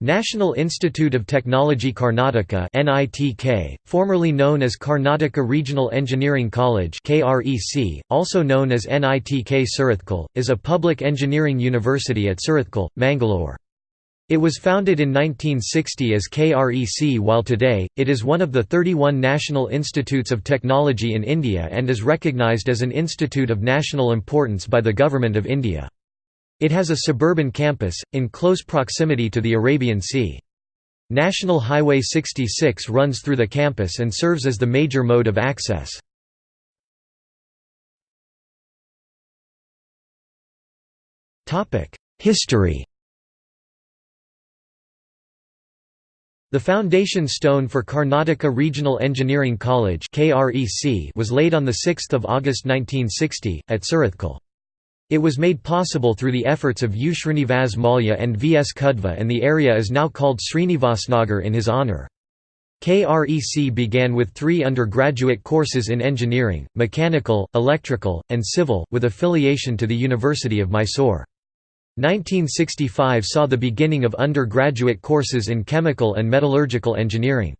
National Institute of Technology Karnataka NITK, formerly known as Karnataka Regional Engineering College KREC, also known as NITK Surathkal, is a public engineering university at Surathkal, Mangalore. It was founded in 1960 as KREC while today, it is one of the 31 National Institutes of Technology in India and is recognised as an institute of national importance by the Government of India. It has a suburban campus, in close proximity to the Arabian Sea. National Highway 66 runs through the campus and serves as the major mode of access. History The foundation stone for Karnataka Regional Engineering College was laid on 6 August 1960, at Surathkal. It was made possible through the efforts of U. Srinivas Mallya and V. S. Kudva and the area is now called Srinivasnagar in his honour. KREC began with three undergraduate courses in engineering, mechanical, electrical, and civil, with affiliation to the University of Mysore. 1965 saw the beginning of undergraduate courses in chemical and metallurgical engineering.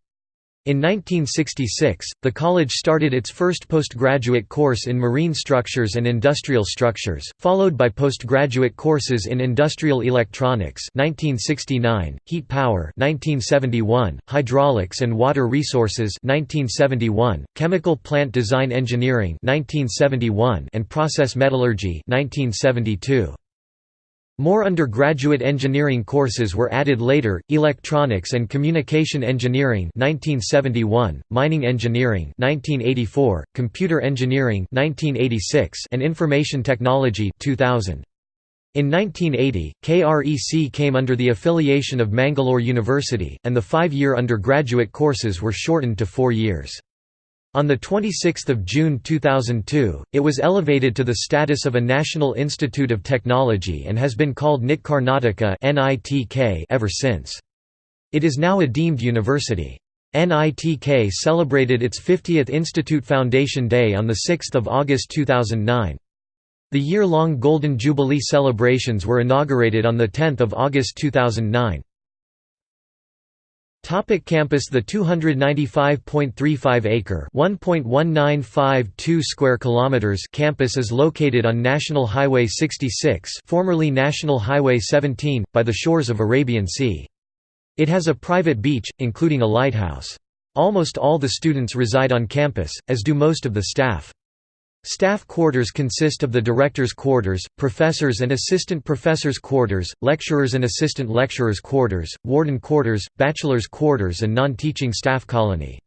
In 1966, the college started its first postgraduate course in marine structures and industrial structures, followed by postgraduate courses in industrial electronics 1969, heat power 1971, hydraulics and water resources 1971, chemical plant design engineering 1971, and process metallurgy 1972. More undergraduate engineering courses were added later, electronics and communication engineering 1971, mining engineering 1984, computer engineering 1986, and information technology 2000. In 1980, KREC came under the affiliation of Mangalore University, and the five-year undergraduate courses were shortened to four years. On 26 June 2002, it was elevated to the status of a National Institute of Technology and has been called NIT Karnataka ever since. It is now a deemed university. NITK celebrated its 50th Institute Foundation Day on 6 August 2009. The year-long Golden Jubilee celebrations were inaugurated on 10 August 2009. Topic campus The 295.35-acre (1.1952 square kilometers) campus is located on National Highway 66 formerly National Highway 17, by the shores of Arabian Sea. It has a private beach, including a lighthouse. Almost all the students reside on campus, as do most of the staff. Staff quarters consist of the director's quarters, professors and assistant professors' quarters, lecturers and assistant lecturers' quarters, warden quarters, bachelor's quarters and non-teaching staff colony.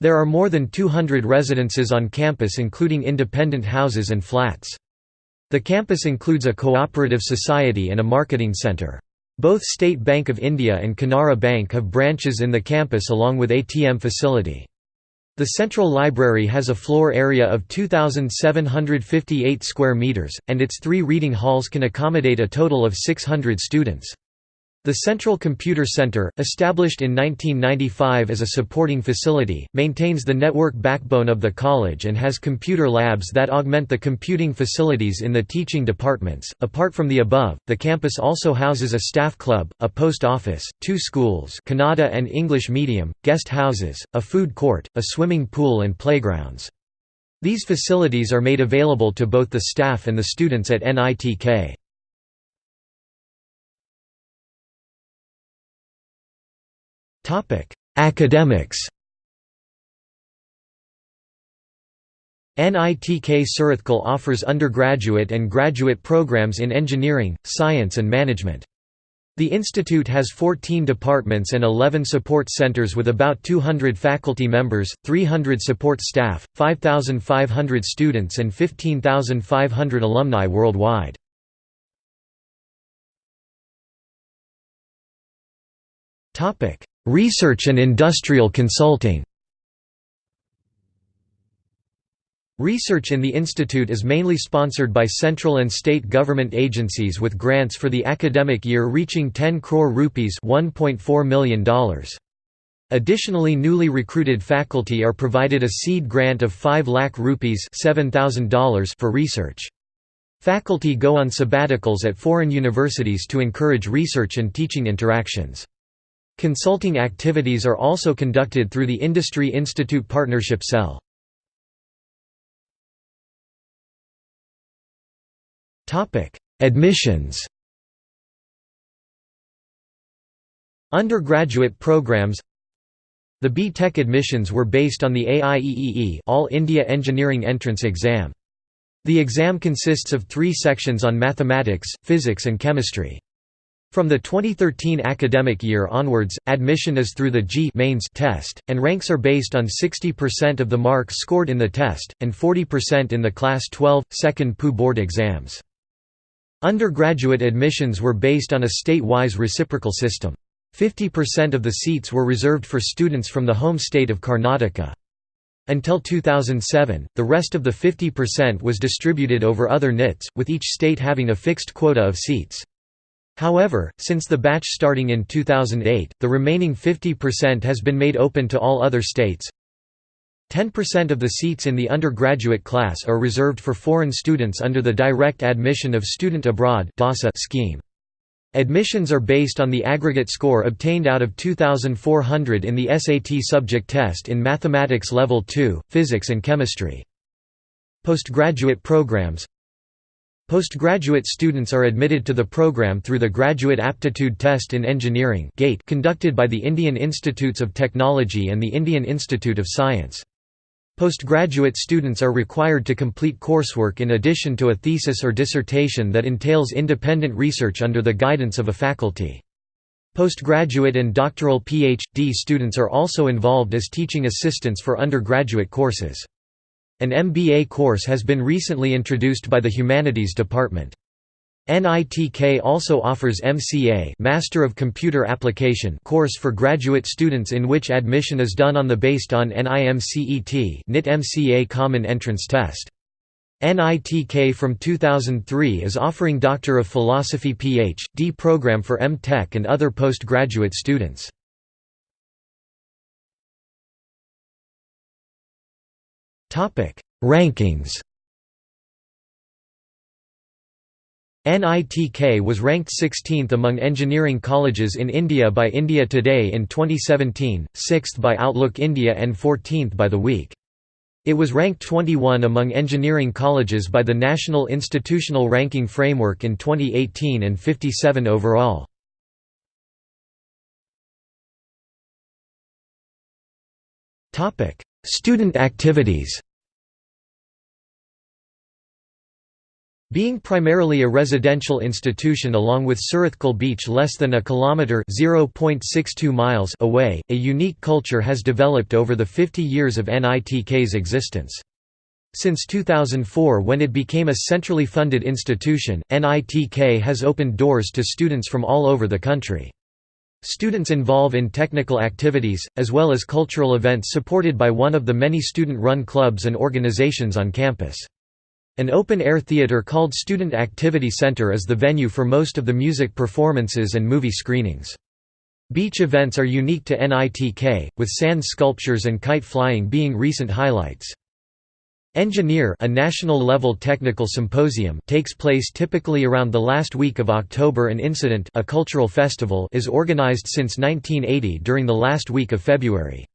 There are more than 200 residences on campus including independent houses and flats. The campus includes a cooperative society and a marketing centre. Both State Bank of India and Canara Bank have branches in the campus along with ATM facility. The Central Library has a floor area of 2,758 square meters, and its three reading halls can accommodate a total of 600 students. The Central Computer Center, established in 1995 as a supporting facility, maintains the network backbone of the college and has computer labs that augment the computing facilities in the teaching departments. Apart from the above, the campus also houses a staff club, a post office, two schools, Kannada and English medium, guest houses, a food court, a swimming pool and playgrounds. These facilities are made available to both the staff and the students at NITK. Academics NITK Surathkal offers undergraduate and graduate programs in engineering, science and management. The institute has 14 departments and 11 support centers with about 200 faculty members, 300 support staff, 5,500 students and 15,500 alumni worldwide. Research and industrial consulting Research in the institute is mainly sponsored by central and state government agencies with grants for the academic year reaching 10 crore rupees $1.4 million. Additionally newly recruited faculty are provided a seed grant of 5 lakh rupees $7,000 for research. Faculty go on sabbaticals at foreign universities to encourage research and teaching interactions. Consulting activities are also conducted through the Industry Institute Partnership Cell. Admissions Undergraduate programs The B.Tech admissions were based on the AIEEE All India Engineering Entrance Exam. The exam consists of three sections on mathematics, physics and chemistry. From the 2013 academic year onwards, admission is through the JEE mains test, and ranks are based on 60% of the marks scored in the test, and 40% in the Class 12, second PU board exams. Undergraduate admissions were based on a state-wise reciprocal system. 50% of the seats were reserved for students from the home state of Karnataka. Until 2007, the rest of the 50% was distributed over other NITs, with each state having a fixed quota of seats. However, since the batch starting in 2008, the remaining 50% has been made open to all other states. 10% of the seats in the undergraduate class are reserved for foreign students under the Direct Admission of Student Abroad scheme. Admissions are based on the aggregate score obtained out of 2,400 in the SAT subject test in Mathematics Level 2, Physics and Chemistry. Postgraduate programs Postgraduate students are admitted to the program through the Graduate Aptitude Test in Engineering conducted by the Indian Institutes of Technology and the Indian Institute of Science. Postgraduate students are required to complete coursework in addition to a thesis or dissertation that entails independent research under the guidance of a faculty. Postgraduate and doctoral PhD students are also involved as teaching assistants for undergraduate courses. An MBA course has been recently introduced by the Humanities Department. NITK also offers MCA Master of Computer Application course for graduate students in which admission is done on the based on NIMCET NIT MCA Common Entrance Test. NITK from 2003 is offering Doctor of Philosophy Ph.D. program for M.Tech and other postgraduate students. Rankings NITK was ranked 16th among engineering colleges in India by India Today in 2017, 6th by Outlook India and 14th by The Week. It was ranked 21 among engineering colleges by the National Institutional Ranking Framework in 2018 and 57 overall. Student activities Being primarily a residential institution along with Surathkal beach less than a kilometre miles away, a unique culture has developed over the 50 years of NITK's existence. Since 2004 when it became a centrally funded institution, NITK has opened doors to students from all over the country. Students involve in technical activities, as well as cultural events supported by one of the many student-run clubs and organizations on campus. An open-air theater called Student Activity Center is the venue for most of the music performances and movie screenings. Beach events are unique to NITK, with sand sculptures and kite flying being recent highlights. Engineer a national-level technical symposium takes place typically around the last week of October and Incident a cultural festival is organized since 1980 during the last week of February.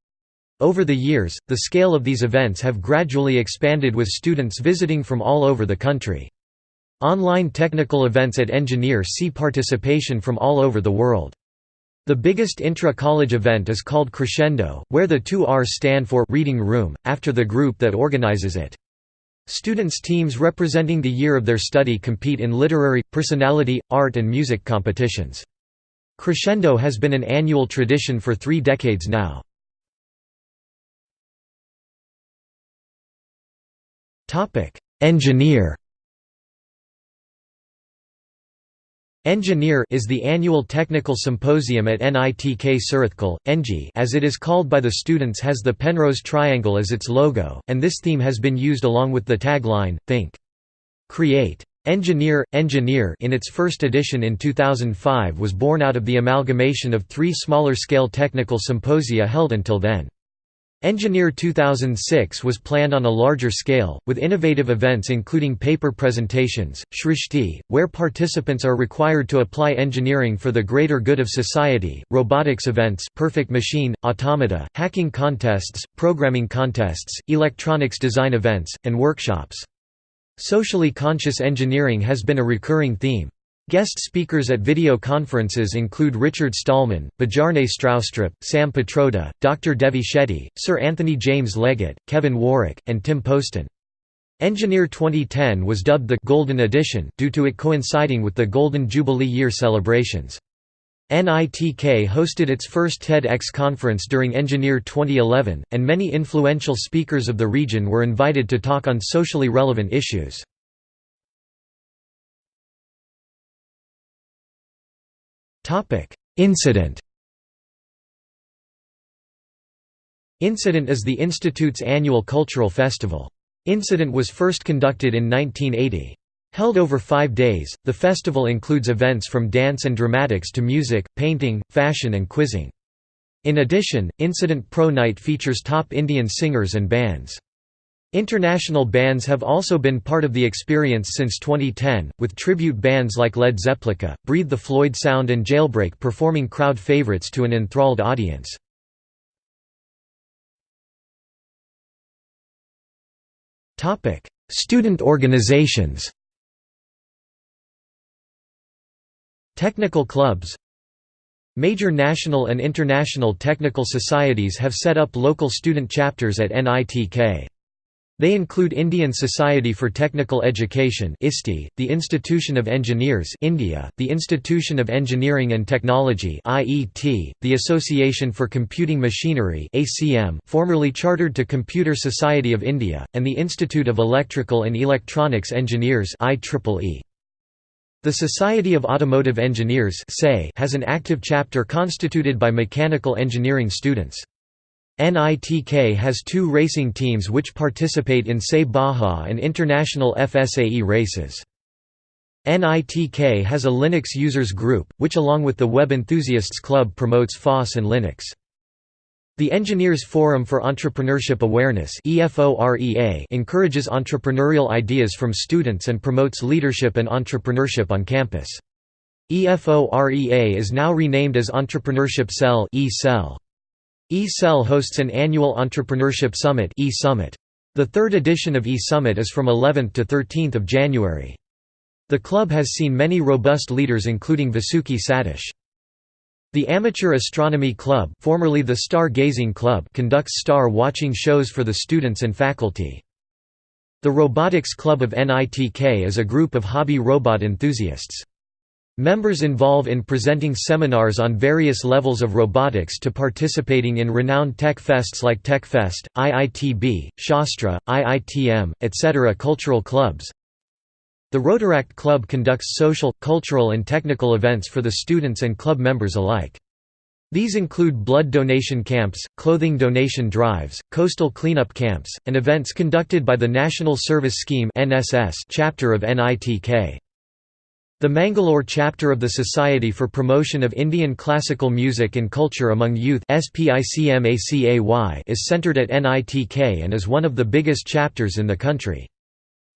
Over the years, the scale of these events have gradually expanded with students visiting from all over the country. Online technical events at Engineer see participation from all over the world. The biggest intra-college event is called Crescendo, where the two R's stand for Reading Room, after the group that organizes it. Students' teams representing the year of their study compete in literary, personality, art and music competitions. Crescendo has been an annual tradition for three decades now. Engineer Engineer is the annual technical symposium at NITK Surathkal, NG as it is called by the students has the Penrose triangle as its logo, and this theme has been used along with the tagline, Think. Create. Engineer, Engineer in its first edition in 2005 was born out of the amalgamation of three smaller-scale technical symposia held until then. Engineer 2006 was planned on a larger scale, with innovative events including paper presentations, Shrishti, where participants are required to apply engineering for the greater good of society, robotics events perfect machine, automata, hacking contests, programming contests, electronics design events, and workshops. Socially conscious engineering has been a recurring theme. Guest speakers at video conferences include Richard Stallman, Bjarne Stroustrup, Sam Pitroda, Dr. Devi Shetty, Sir Anthony James Leggett, Kevin Warwick, and Tim Poston. Engineer 2010 was dubbed the «Golden Edition» due to it coinciding with the Golden Jubilee Year celebrations. NITK hosted its first TEDx conference during Engineer 2011, and many influential speakers of the region were invited to talk on socially relevant issues. Incident Incident is the Institute's annual cultural festival. Incident was first conducted in 1980. Held over five days, the festival includes events from dance and dramatics to music, painting, fashion and quizzing. In addition, Incident Pro Night features top Indian singers and bands. International bands have also been part of the experience since 2010, with tribute bands like Led Zeppelin, Breathe the Floyd Sound and Jailbreak performing crowd favorites to an enthralled audience. Student organizations Technical clubs Major national and international technical societies have set up local student chapters at NITK. They include Indian Society for Technical Education ISTE, the Institution of Engineers India, the Institution of Engineering and Technology IET, the Association for Computing Machinery ACM, formerly chartered to Computer Society of India, and the Institute of Electrical and Electronics Engineers IEEE. The Society of Automotive Engineers has an active chapter constituted by mechanical engineering students. NITK has two racing teams which participate in SAE Baja and international FSAE races. NITK has a Linux users group, which along with the Web Enthusiasts Club promotes FOSS and Linux. The Engineers Forum for Entrepreneurship Awareness encourages entrepreneurial ideas from students and promotes leadership and entrepreneurship on campus. EFOREA is now renamed as Entrepreneurship Cell e-Cell. E-Cell hosts an annual Entrepreneurship Summit e-Summit. The third edition of E-Summit is from 11 to 13 January. The club has seen many robust leaders including Vasuki Satish. The Amateur Astronomy Club, formerly the Star Gazing Club conducts star-watching shows for the students and faculty. The Robotics Club of NITK is a group of hobby robot enthusiasts. Members involve in presenting seminars on various levels of robotics to participating in renowned tech fests like TechFest, IITB, Shastra, IITM, etc. Cultural clubs The Rotaract Club conducts social, cultural and technical events for the students and club members alike. These include blood donation camps, clothing donation drives, coastal cleanup camps, and events conducted by the National Service Scheme chapter of NITK. The Mangalore chapter of the Society for Promotion of Indian Classical Music and Culture Among Youth is centered at NITK and is one of the biggest chapters in the country.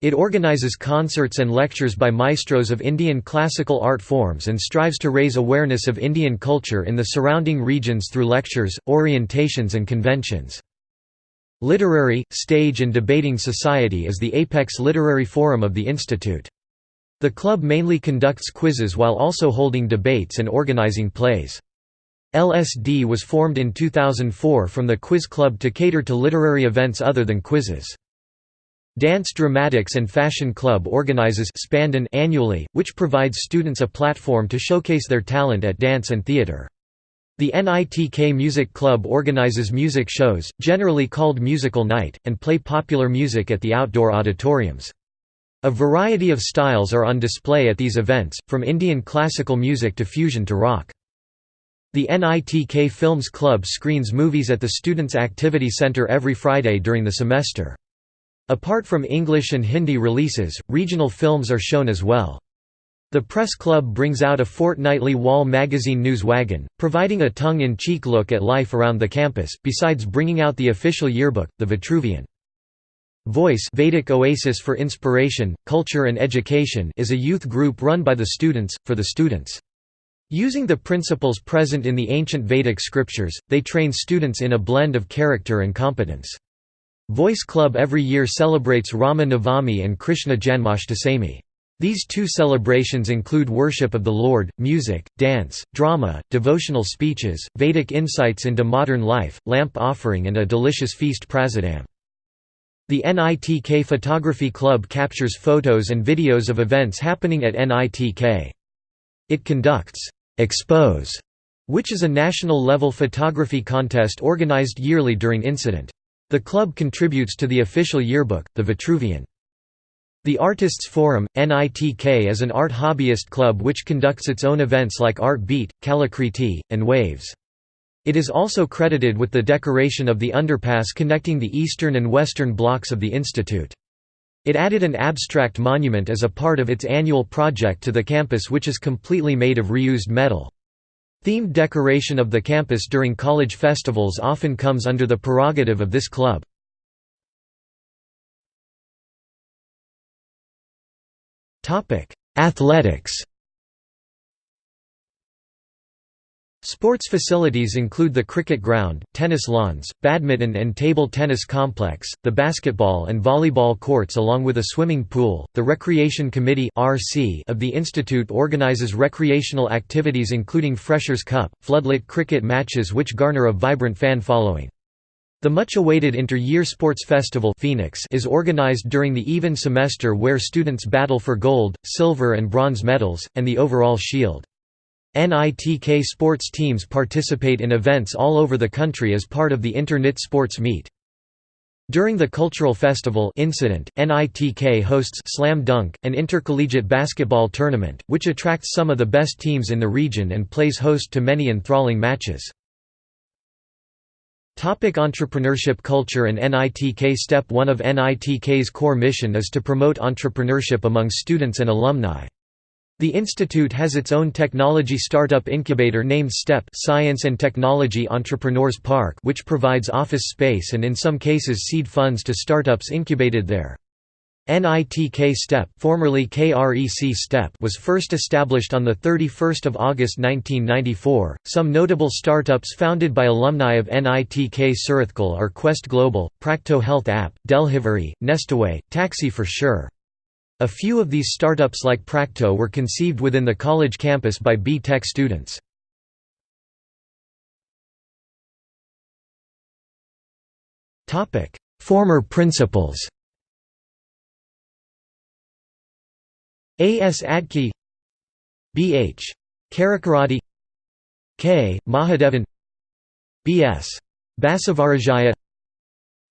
It organizes concerts and lectures by maestros of Indian classical art forms and strives to raise awareness of Indian culture in the surrounding regions through lectures, orientations and conventions. Literary, Stage and Debating Society is the apex literary forum of the institute. The club mainly conducts quizzes while also holding debates and organizing plays. LSD was formed in 2004 from the Quiz Club to cater to literary events other than quizzes. Dance Dramatics and Fashion Club organizes Spandon annually, which provides students a platform to showcase their talent at dance and theater. The NITK Music Club organizes music shows, generally called Musical Night, and play popular music at the outdoor auditoriums. A variety of styles are on display at these events, from Indian classical music to fusion to rock. The NITK Films Club screens movies at the Students' Activity Center every Friday during the semester. Apart from English and Hindi releases, regional films are shown as well. The Press Club brings out a fortnightly wall magazine News Wagon, providing a tongue-in-cheek look at life around the campus, besides bringing out the official yearbook, the Vitruvian. Voice Vedic Oasis for Inspiration, Culture and Education is a youth group run by the students, for the students. Using the principles present in the ancient Vedic scriptures, they train students in a blend of character and competence. Voice Club every year celebrates Rama Navami and Krishna Janmashtami. These two celebrations include worship of the Lord, music, dance, drama, devotional speeches, Vedic insights into modern life, lamp offering and a delicious feast prasadam. The NITK Photography Club captures photos and videos of events happening at NITK. It conducts Expose, which is a national-level photography contest organized yearly during incident. The club contributes to the official yearbook, the Vitruvian. The Artists Forum, NITK is an art hobbyist club which conducts its own events like Art Beat, Kalakriti, and Waves. It is also credited with the decoration of the underpass connecting the eastern and western blocks of the institute. It added an abstract monument as a part of its annual project to the campus which is completely made of reused metal. Themed decoration of the campus during college festivals often comes under the prerogative of this club. Athletics Sports facilities include the cricket ground, tennis lawns, badminton and table tennis complex, the basketball and volleyball courts along with a swimming pool. The Recreation Committee (RC) of the institute organizes recreational activities including Freshers Cup, floodlit cricket matches which garner a vibrant fan following. The much-awaited inter-year sports festival Phoenix is organized during the even semester where students battle for gold, silver and bronze medals, and the overall shield. NITK sports teams participate in events all over the country as part of the Inter-NIT Sports Meet. During the cultural festival incident, NITK hosts Slam Dunk, an intercollegiate basketball tournament, which attracts some of the best teams in the region and plays host to many enthralling matches. Topic entrepreneurship culture and NITK Step 1 of NITK's core mission is to promote entrepreneurship among students and alumni. The institute has its own technology startup incubator named STEP Science and Technology Entrepreneurs Park which provides office space and in some cases seed funds to startups incubated there. NITK STEP, formerly KREC STEP was first established on 31 August 1994. Some notable startups founded by alumni of NITK Surathkal are Quest Global, Practo Health App, Delhivery, Nestaway, Taxi for Sure. A few of these startups like Practo were conceived within the college campus by B.Tech students. Former principals A. S. Adke B. H. Karakarati K. Mahadevan B. S. Basavarajaya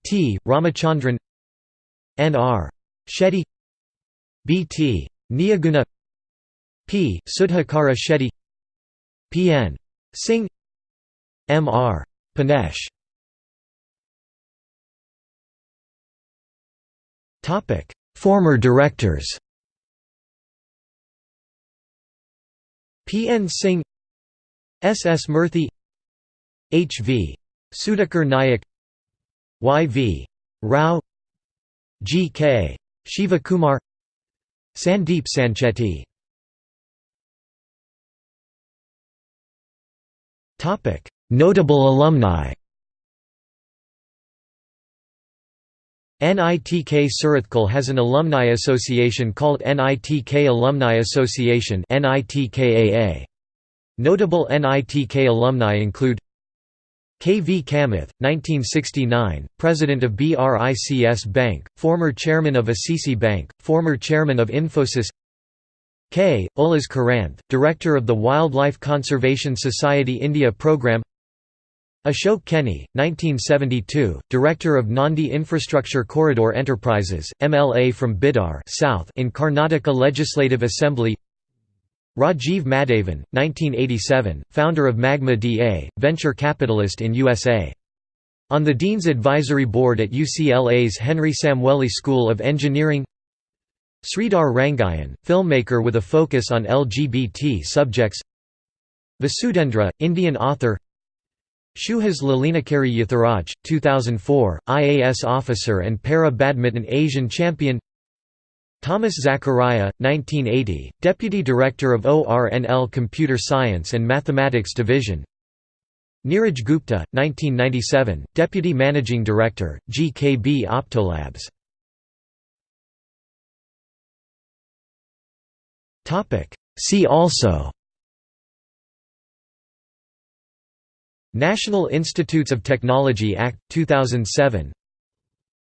T. Ramachandran N. R. Shetty B.T. Niyaguna P. Sudhakara Shetty P.N. Singh M.R. Panesh Former directors P.N. Singh S. S. Murthy H. V. Sudhakar Nayak Y. V. Rao G. K. Shiva Kumar Sandeep Sanchetti Notable alumni. NITK Surathkal has an alumni association called NITK Alumni Association Notable NITK alumni include K. V. Kamath, 1969, President of BRICS Bank, former Chairman of ICICI Bank, former Chairman of Infosys K. Ullas Karanth, Director of the Wildlife Conservation Society India Programme Ashok Kheny, 1972, Director of Nandi Infrastructure Corridor Enterprises, MLA from Bidar South in Karnataka Legislative Assembly Rajiv Madhavan, 1987, founder of Magma DA, venture capitalist in USA. On the Dean's Advisory Board at UCLA's Henry Samueli School of Engineering Sridhar Rangayan, filmmaker with a focus on LGBT subjects. Vasudhendra, Indian author. Suhas Lalinakere Yathiraj, 2004, IAS officer and para-badminton Asian champion Thomas Zachariah, 1980, Deputy Director of ORNL Computer Science and Mathematics Division. Neeraj Gupta, 1997, Deputy Managing Director, GKB Optolabs. See also National Institutes of Technology Act, 2007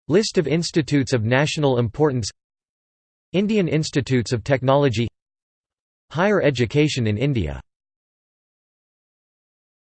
List of institutes of national importance Indian Institutes of Technology Higher education in India